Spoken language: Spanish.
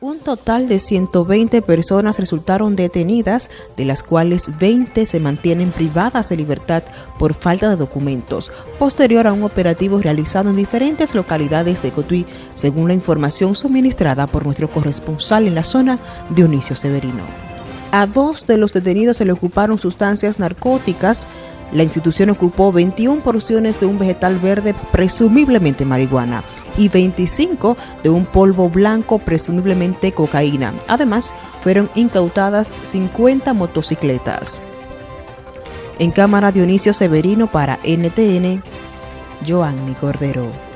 Un total de 120 personas resultaron detenidas, de las cuales 20 se mantienen privadas de libertad por falta de documentos, posterior a un operativo realizado en diferentes localidades de Cotuí, según la información suministrada por nuestro corresponsal en la zona, Dionisio Severino. A dos de los detenidos se le ocuparon sustancias narcóticas, la institución ocupó 21 porciones de un vegetal verde, presumiblemente marihuana, y 25 de un polvo blanco, presumiblemente cocaína. Además, fueron incautadas 50 motocicletas. En cámara Dionisio Severino para NTN, Joanny Cordero.